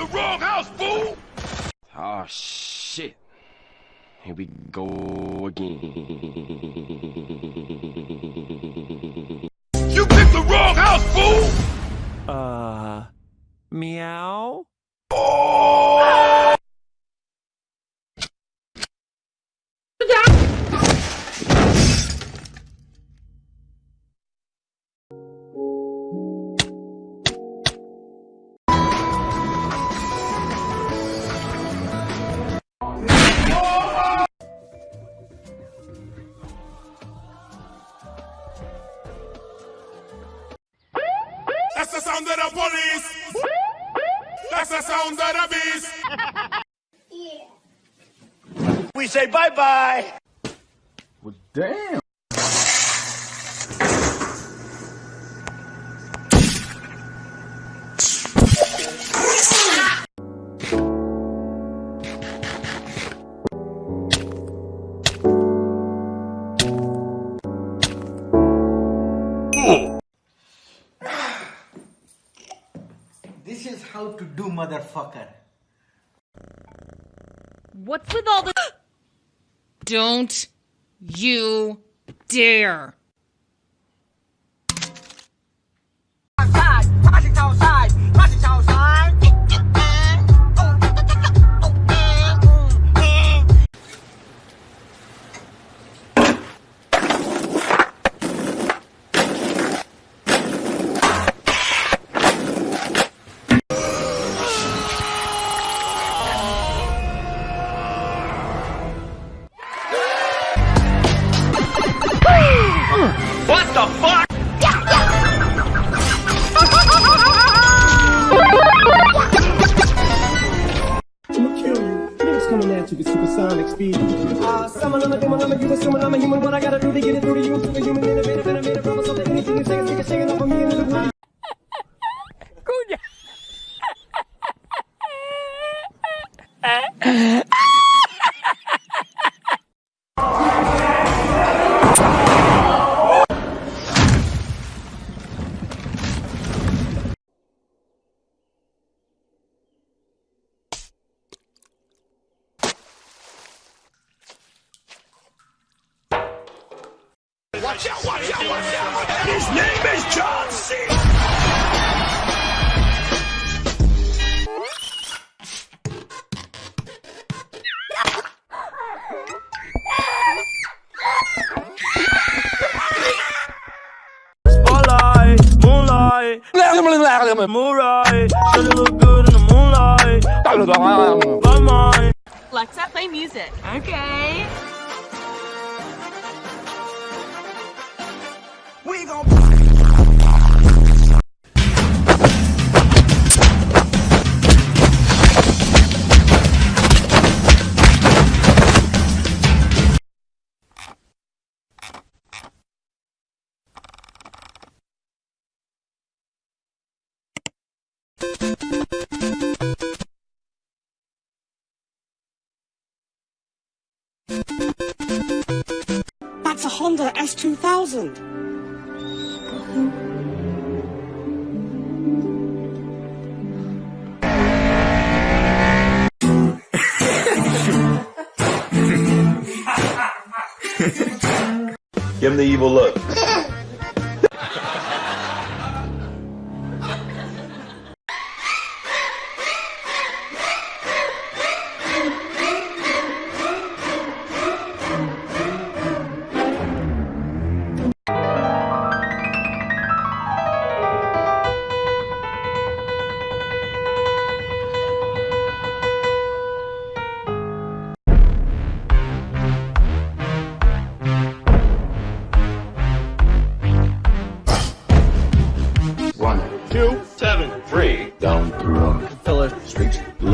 picked the wrong house, fool! Oh shit. Here we go again. You picked the wrong house, fool! Uh, meow? That's That's the sound of the beast! We say bye-bye. Well, damn. How to do, motherfucker. What's with all the. Don't you dare. Speed. Uh, summon, I'm a human, summon, I'm a human. What I gotta do to get it through to you? Superhuman, innovative, innovative, promise something, anything you is take a shaking up on me the Watch out, watch out, watch out! And His name is John C. Spotlight, moonlight, moonlight. Should look good in the moonlight. My mind. Alexa, play music. Okay. That's a Honda S2000. Give him the evil look.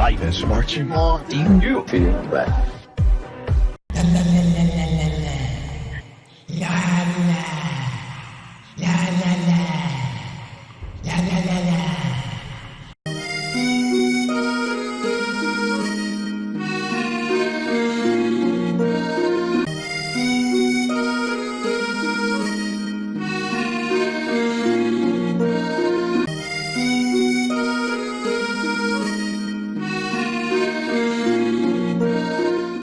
Life is marching on. You feel back.